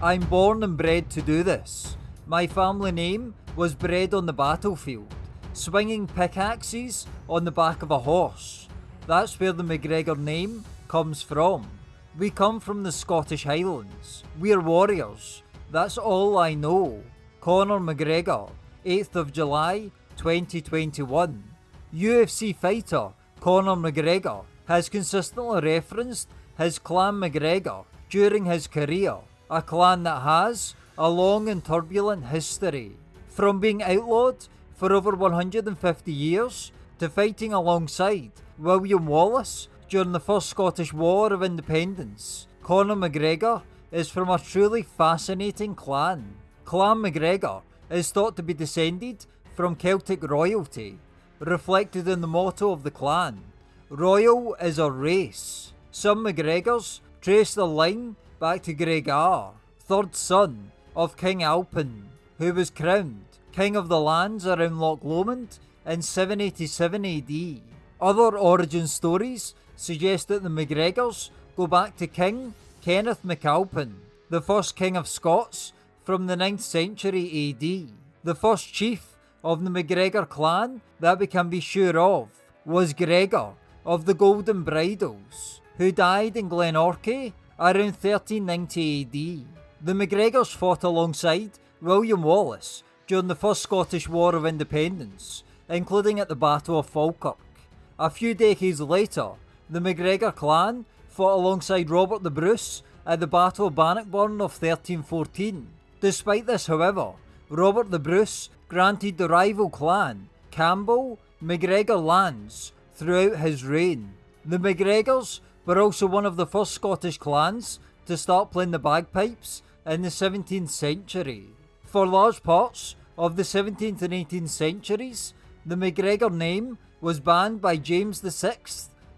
I'm born and bred to do this. My family name was bred on the battlefield, swinging pickaxes on the back of a horse. That's where the McGregor name comes from. We come from the Scottish Highlands. We're warriors. That's all I know. Conor McGregor, 8th of July 2021. UFC fighter Conor McGregor has consistently referenced his clan McGregor during his career, a clan that has a long and turbulent history. From being outlawed for over 150 years to fighting alongside William Wallace during the First Scottish War of Independence, Conor McGregor is from a truly fascinating clan. Clan McGregor is thought to be descended from Celtic royalty, reflected in the motto of the clan. Royal is a race. Some McGregors trace the line back to Gregor, third son of King Alpin, who was crowned king of the lands around Loch Lomond in 787 AD. Other origin stories suggest that the MacGregors go back to King Kenneth MacAlpin, the first king of Scots from the 9th century AD. The first chief of the MacGregor clan that we can be sure of was Gregor of the Golden Bridles, who died in Glenorchy around 1390 AD. The MacGregors fought alongside William Wallace during the First Scottish War of Independence, including at the Battle of Falkirk. A few decades later, the MacGregor clan fought alongside Robert the Bruce at the Battle of Bannockburn of 1314. Despite this, however, Robert the Bruce granted the rival clan, Campbell, MacGregor lands throughout his reign. The McGregors were also one of the first Scottish clans to start playing the bagpipes in the 17th century. For large parts of the 17th and 18th centuries, the MacGregor name was banned by James VI,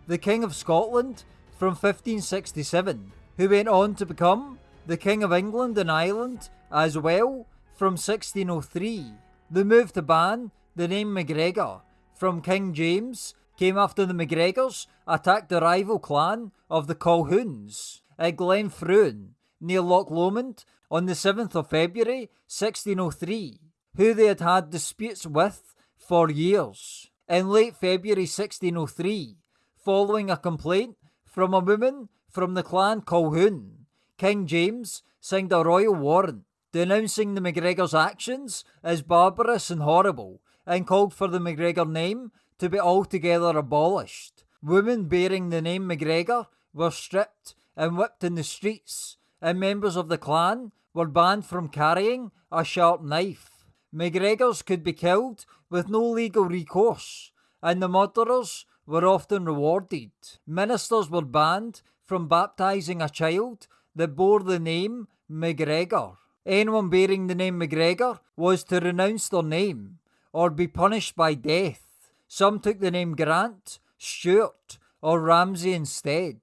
the King of Scotland, from 1567, who went on to become the King of England and Ireland as well from 1603. The move to ban the name MacGregor from King James came after the MacGregors attacked the rival clan of the Colquhouns at Glenfruin near Loch Lomond on the 7th of February 1603, who they had had disputes with for years. In late February 1603, following a complaint from a woman from the clan Colquhoun, King James signed a royal warrant denouncing the MacGregors' actions as barbarous and horrible, and called for the MacGregor name to be altogether abolished. Women bearing the name MacGregor were stripped and whipped in the streets, and members of the clan were banned from carrying a sharp knife. MacGregors could be killed with no legal recourse, and the murderers were often rewarded. Ministers were banned from baptising a child that bore the name MacGregor. Anyone bearing the name MacGregor was to renounce their name or be punished by death. Some took the name Grant, Stuart, or Ramsay instead.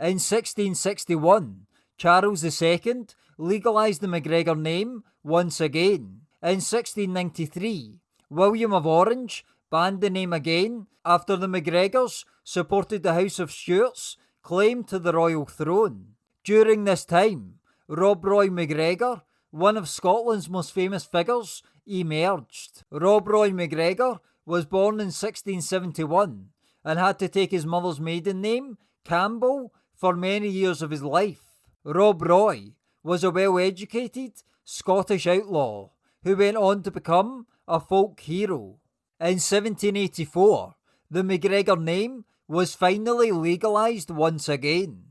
In 1661, Charles II legalised the MacGregor name once again. In 1693, William of Orange banned the name again after the MacGregors supported the House of Stuart's claim to the royal throne. During this time, Rob Roy MacGregor, one of Scotland's most famous figures, emerged. Rob Roy McGregor was born in 1671 and had to take his mother's maiden name, Campbell, for many years of his life. Rob Roy was a well educated Scottish outlaw who went on to become a folk hero. In 1784, the MacGregor name was finally legalised once again.